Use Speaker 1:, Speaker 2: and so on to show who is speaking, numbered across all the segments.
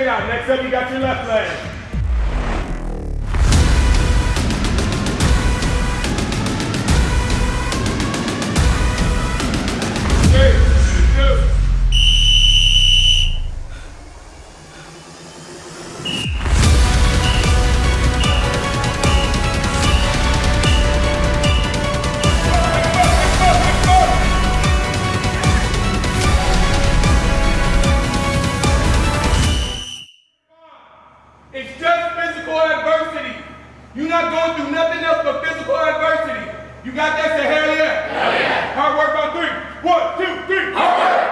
Speaker 1: it out. Next up, you got your left leg. It's You're not going through nothing else but physical adversity. You got that? Say hell yeah. Hell yeah. Hard work on three. One, two, three. Hard work.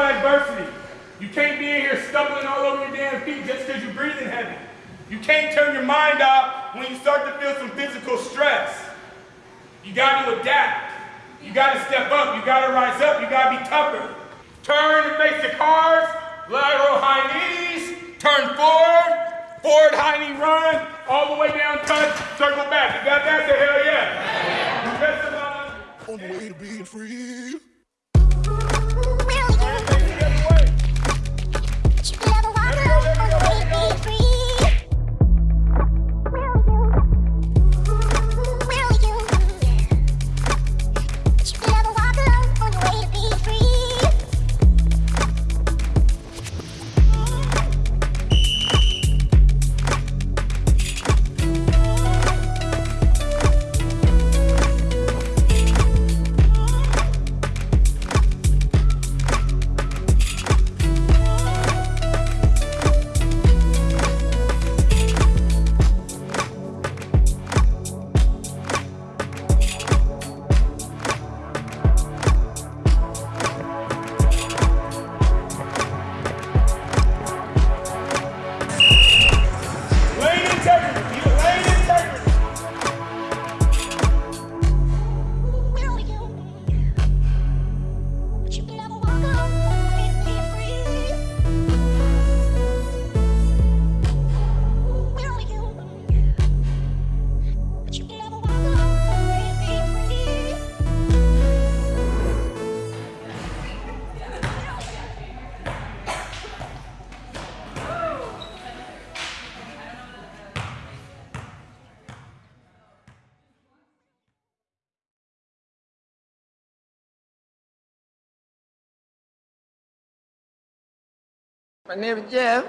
Speaker 1: Physical adversity. You can't be in here stumbling all over your damn feet just because you're breathing heavy. You can't turn your mind off when you start to feel some physical stress. You got to adapt. You got to step up. You got to rise up. You got to be tougher. Turn and face the cars. Lateral high knees. Turn forward. Forward high knee run. All the way down touch. Circle back. You got that? Say hell yeah. All.
Speaker 2: on the way to being free.
Speaker 3: My name is Jeff.